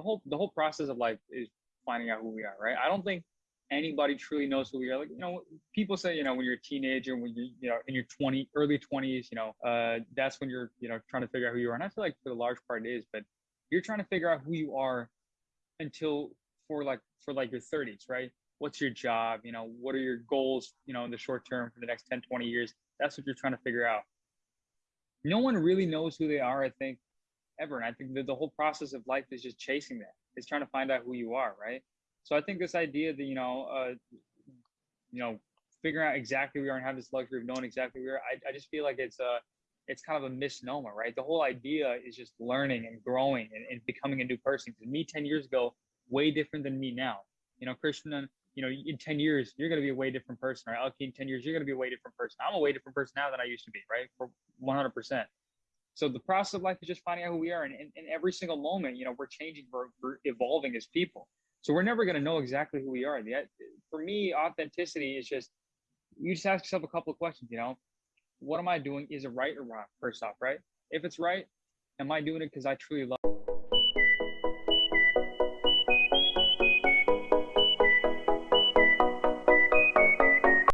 the whole the whole process of life is finding out who we are, right? I don't think anybody truly knows who we are. Like, you know, people say, you know, when you're a teenager, when you, you know, in your 20, early 20s, you know, uh, that's when you're, you know, trying to figure out who you are. And I feel like for the large part it is, but you're trying to figure out who you are until for like, for like your 30s, right? What's your job? You know, what are your goals, you know, in the short term for the next 10, 20 years? That's what you're trying to figure out. No one really knows who they are, I think, ever. And I think that the whole process of life is just chasing that. It's trying to find out who you are, right? So I think this idea that you know, uh, you know, figuring out exactly who we are and have this luxury of knowing exactly who are, I, I just feel like it's a, it's kind of a misnomer, right? The whole idea is just learning and growing and, and becoming a new person. Because me ten years ago, way different than me now. You know, Christian, you know, in ten years, you're going to be a way different person, right? Alki, in ten years, you're going to be a way different person. I'm a way different person now than I used to be, right? For 100 percent. So the process of life is just finding out who we are, and in every single moment, you know, we're changing, we're, we're evolving as people. So we're never going to know exactly who we are. The, for me, authenticity is just you just ask yourself a couple of questions. You know, what am I doing? Is it right or wrong? First off, right? If it's right, am I doing it because I truly love?